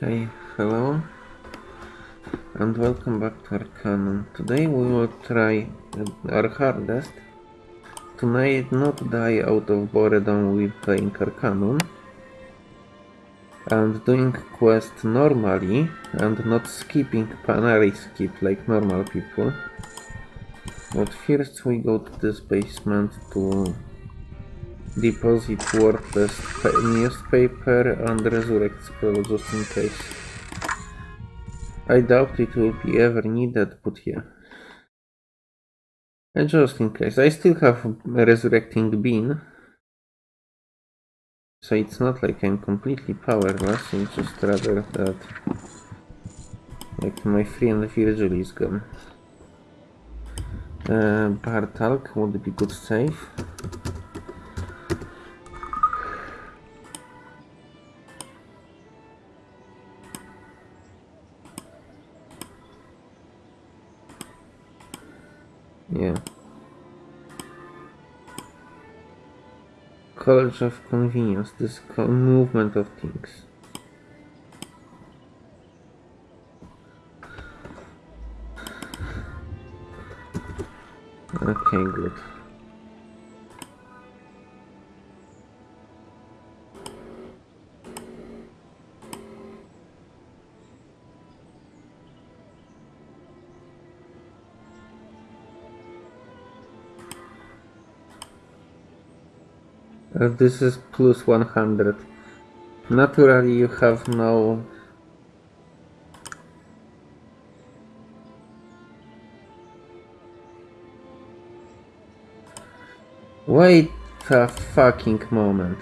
Okay, hello and welcome back to Arcanum. Today we will try our hardest to not die out of boredom with playing Arcanum and doing quest normally and not skipping Panari skip like normal people. But first we go to this basement to deposit worthless newspaper and resurrect scroll just in case. I doubt it will be ever needed, but yeah. And just in case, I still have resurrecting bean. So it's not like I'm completely powerless, it's just rather that like my friend Virgil is gone. Uh, Bartalk would be good save. Yeah. College of convenience, this movement of things. Okay, good. Uh, this is plus 100. Naturally you have no... Wait a fucking moment.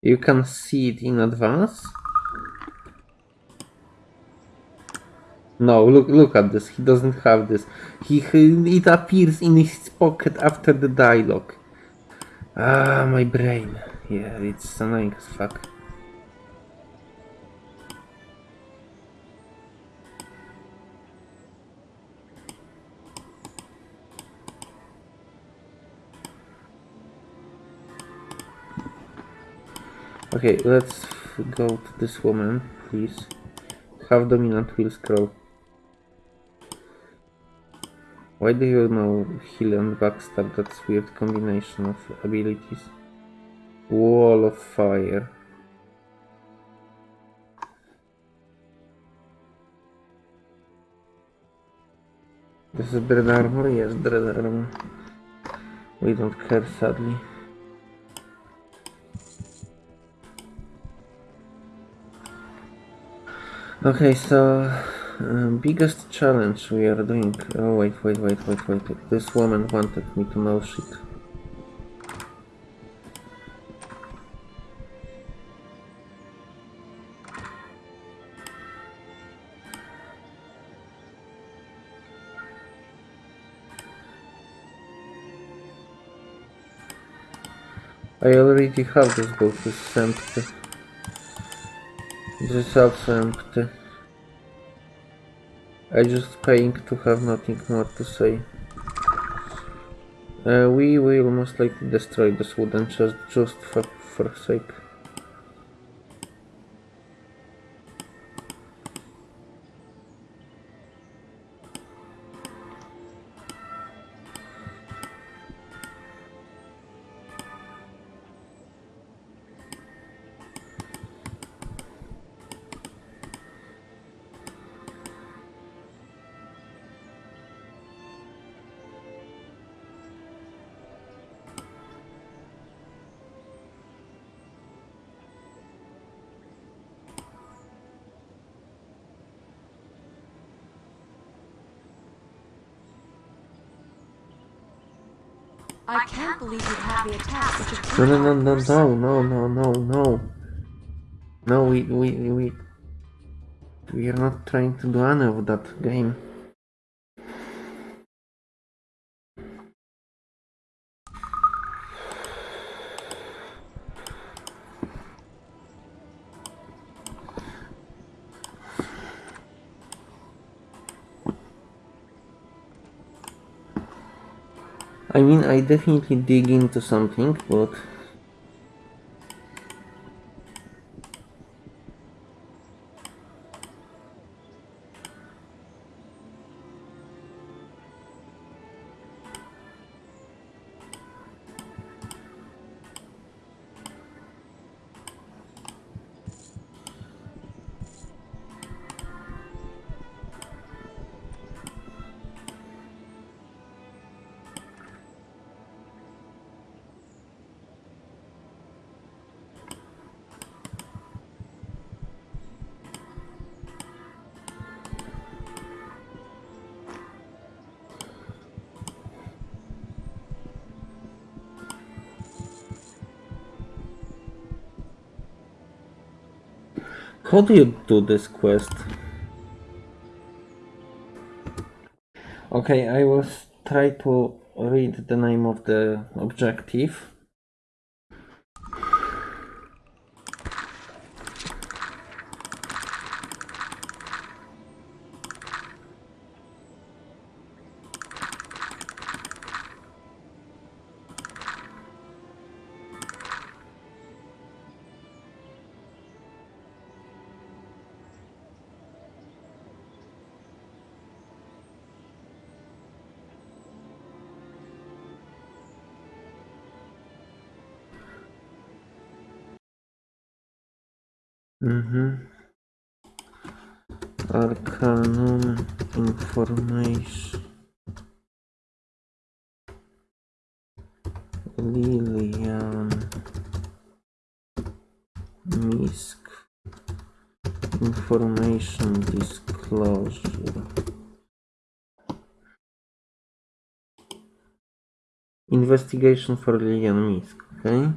You can see it in advance? No, look look at this. He doesn't have this. He, he it appears in his pocket after the dialogue. Ah, my brain. Yeah, it's annoying as fuck. Okay, let's go to this woman, please. Have dominant wheel scroll. Why do you know heal and backstab? That's weird combination of abilities. Wall of fire. This is dread armor? Yes, dread armor. We don't care sadly. Okay, so um, biggest challenge we are doing. Oh wait, wait, wait, wait, wait. This woman wanted me to know shit. I already have this book, it's empty. This is also empty. I just paying to have nothing more to say. Uh, we will most likely destroy this wooden chest just for, for sake. I can't believe you have the attack, which is... No, no, no, no, no, no, no, no. No, we, we, we... We are not trying to do any of that game. I definitely dig into something, but How do you do this quest? Okay, I will try to read the name of the objective. Arcanum information. Lilian Misk information disclosure. Investigation for Lilian Misk, okay?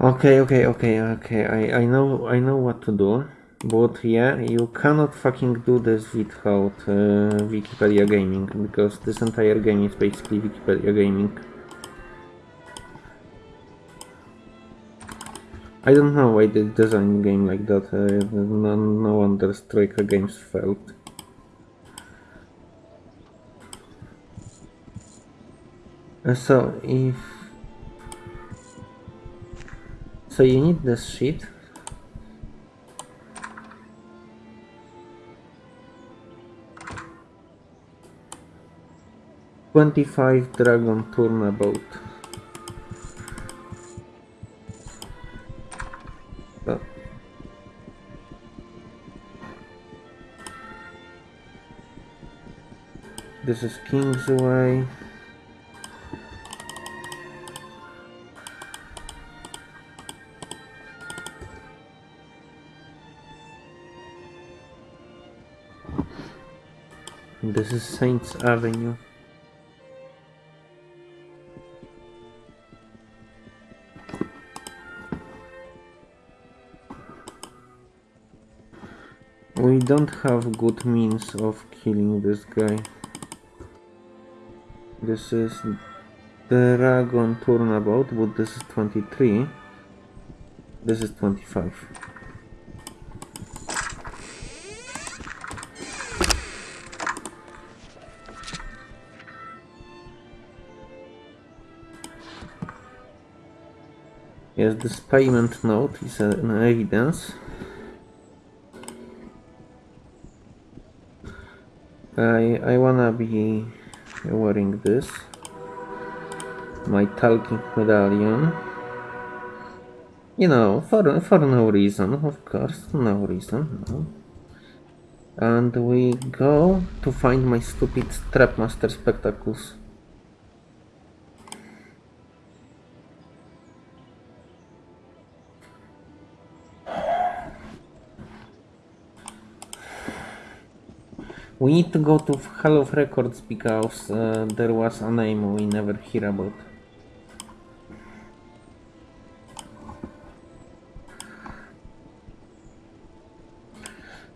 Okay, okay, okay, okay. I, I know I know what to do. But yeah, you cannot fucking do this without uh, Wikipedia Gaming because this entire game is basically Wikipedia Gaming. I don't know why they designed a game like that. Uh, no, no wonder Troika Games failed. Uh, so if so you need this sheet. Twenty-five dragon turnabout. This is Kingsway. This is Saints Avenue. We don't have good means of killing this guy. This is the Dragon Turnabout, but this is 23. This is 25. Yes, this payment note is an evidence. I I wanna be wearing this. My talking medallion. You know, for for no reason, of course, no reason, no. And we go to find my stupid Trapmaster spectacles. We need to go to Hall of Records because uh, there was a name we never hear about.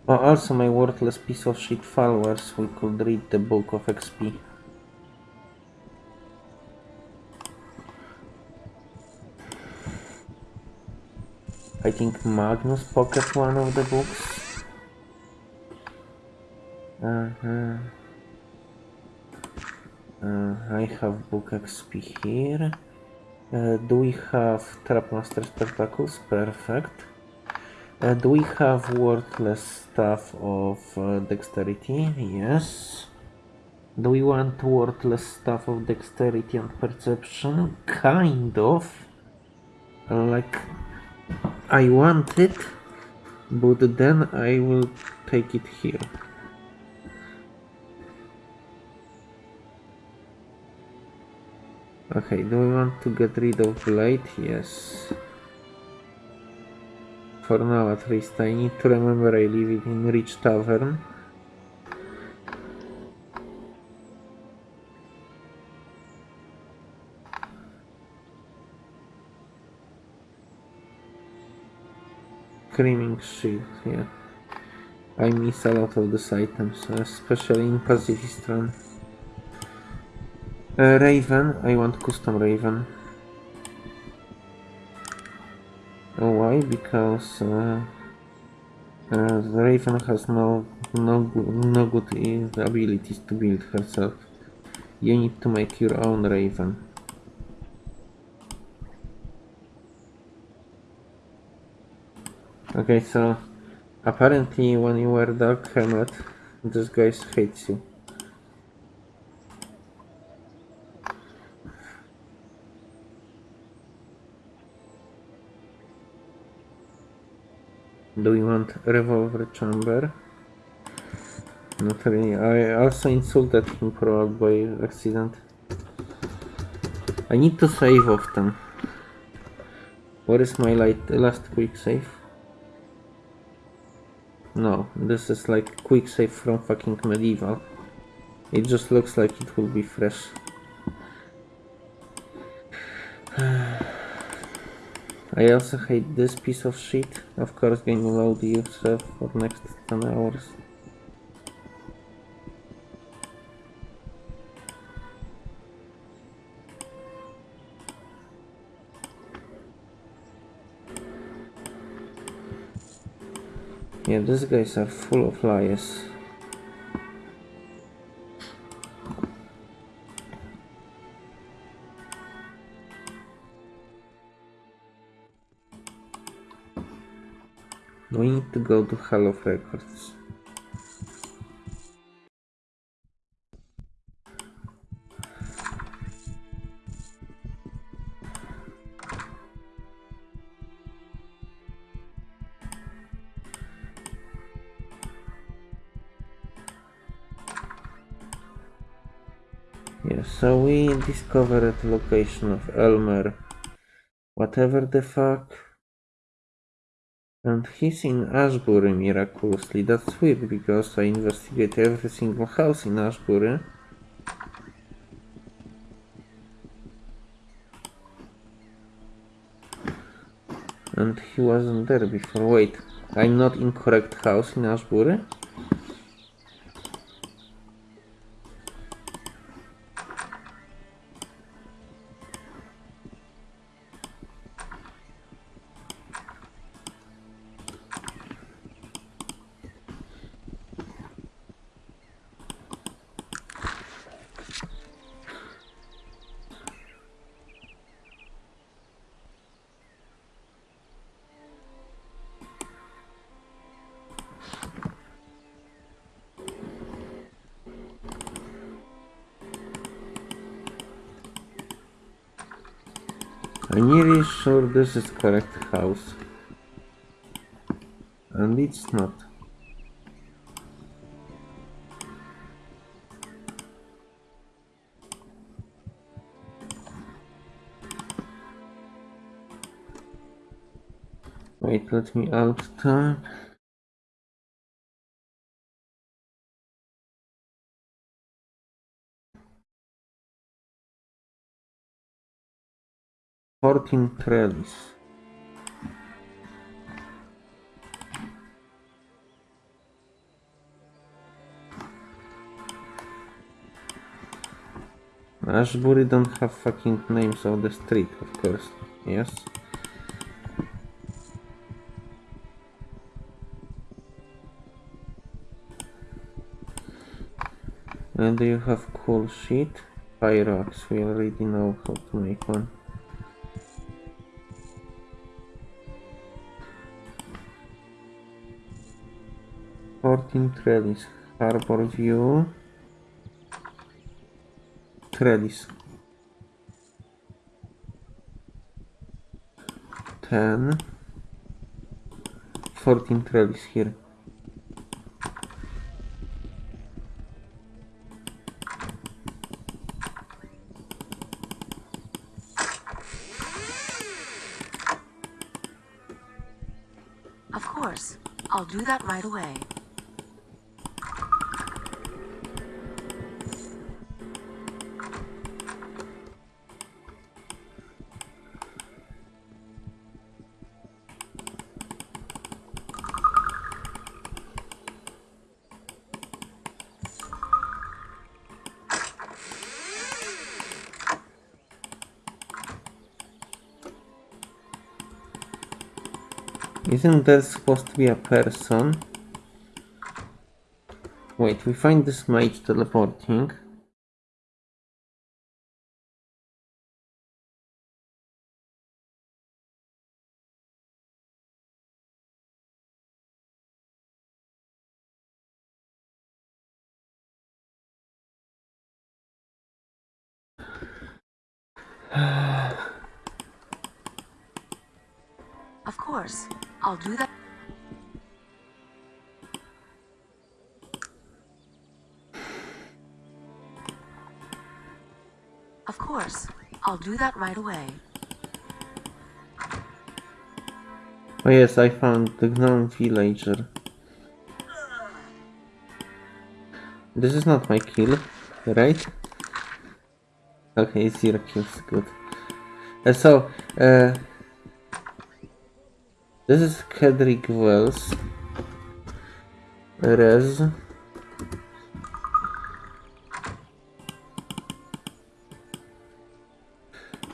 Oh, also my worthless piece of shit followers, we could read the book of XP. I think Magnus pocket one of the books. Uh, uh, I have book XP here. Uh, do we have Trapmaster Spectacles? Perfect. Uh, do we have worthless stuff of uh, dexterity? Yes. Do we want worthless stuff of dexterity and perception? Kind of. Like, I want it, but then I will take it here. Okay, do we want to get rid of blade? Yes. For now at least, I need to remember I leave it in Rich Tavern. Screaming shield, yeah. I miss a lot of these items, especially in Pacifist Run. Uh, Raven, I want custom Raven. Oh, why? Because uh, uh, the Raven has no no no good abilities to build herself. You need to make your own Raven. Okay, so apparently when you wear Dark Helmet, this guy hates you. Do we want revolver chamber? Not really. I also insulted him probably by accident. I need to save often. What is my light, last quick save? No, this is like quick save from fucking medieval. It just looks like it will be fresh. I also hate this piece of shit. Of course, game load yourself for next 10 hours. Yeah, these guys are full of liars. Go to Hall of Records. Yeah, so we discovered the location of Elmer. Whatever the fuck. And he's in Ashbury miraculously. That's weird because I investigate every single house in Ashbury. And he wasn't there before. Wait, I'm not in correct house in Ashbury? nearly sure this is correct house. And it's not. Wait, let me out time. 14 trellis. Ashbury don't have fucking names of the street, of course. Yes. And you have cool shit. Pyrox, we already know how to make one. Fourteen trellis, harbor view, trellis. Ten. Fourteen trellis here. Of course. I'll do that right away. Isn't there supposed to be a person? Wait, we find this mage teleporting. Of course. I'll do that right away. Oh yes, I found the gnome villager. This is not my kill, right? Okay, zero kills, good. Uh, so, uh, this is Kedrick Wells. Res.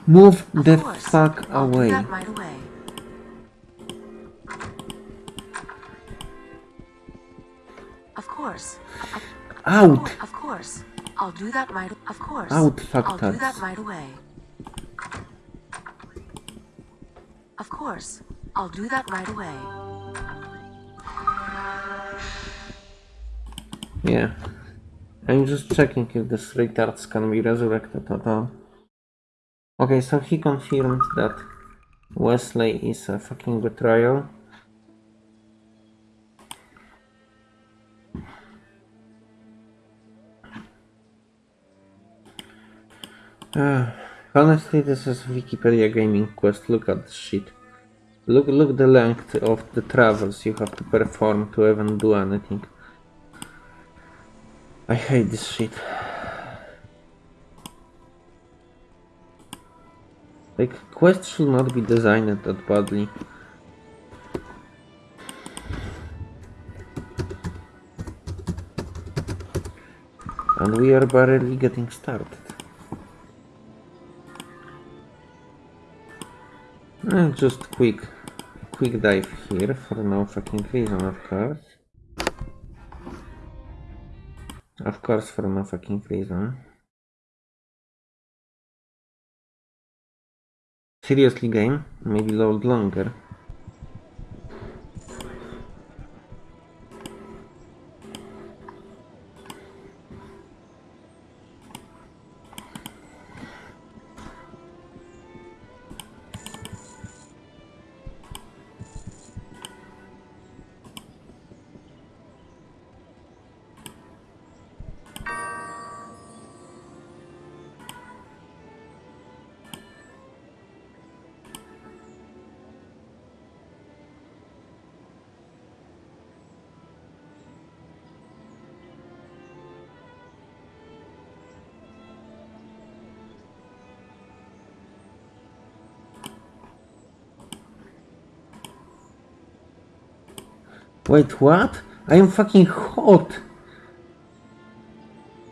Move Of the course. fuck away. right away. Of course. Of, Out! of course. I'll do that right. Of course. Out, I'll do that right away. Of course. I'll do that right away. Yeah. I'm just checking if this retards can be resurrected at all. Okay, so he confirmed that Wesley is a fucking betrayal. Uh, honestly, this is Wikipedia Gaming Quest. Look at this shit. Look, look the length of the travels you have to perform to even do anything. I hate this shit. Like, quests should not be designed that badly. And we are barely getting started. Eh, just quick, quick dive here for no fucking reason, of course. Of course, for no fucking reason. Seriously, game? Maybe load longer. Wait, what? I am fucking hot!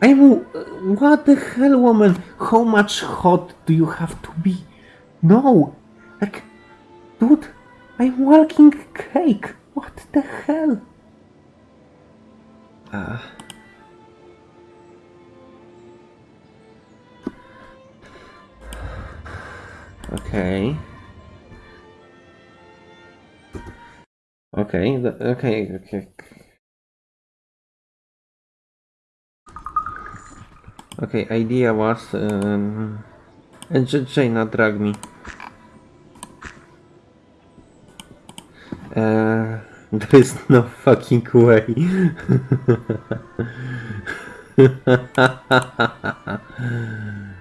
I'm... What the hell, woman? How much hot do you have to be? No! Like... Dude, I'm walking cake! What the hell? Uh... Okay... Okay, okay, okay. Okay, idea was um, Jayna drag me. Uh, there is no fucking way.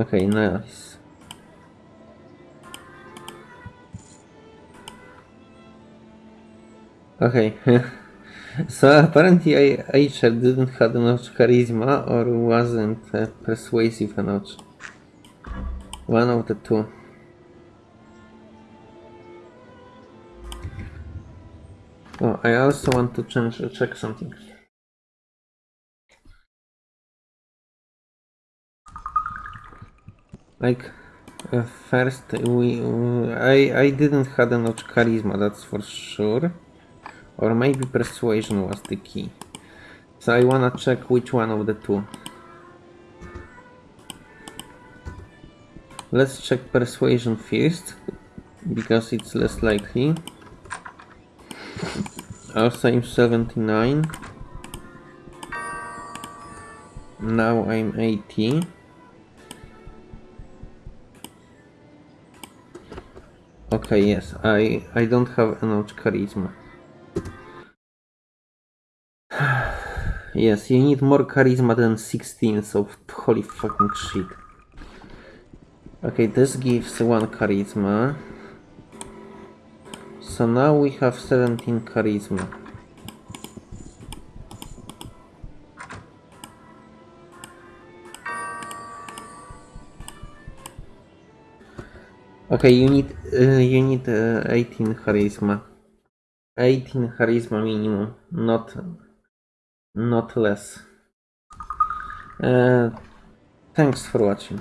okay, nice. Okay. so apparently I, Aisha didn't have enough charisma or wasn't uh, persuasive enough. One of the two. Oh, I also want to change check something. Like uh, first we uh, I I didn't have enough charisma, that's for sure. Or maybe persuasion was the key. So I wanna check which one of the two. Let's check persuasion first, because it's less likely. Also I'm 79. Now I'm 80. Okay, yes, I I don't have enough charisma. yes, you need more charisma than 16, so holy fucking shit. Okay, this gives one charisma. So now we have 17 charisma. Okay, you need uh, you need uh, 18 charisma. 18 charisma minimum, not not less. Uh, thanks for watching.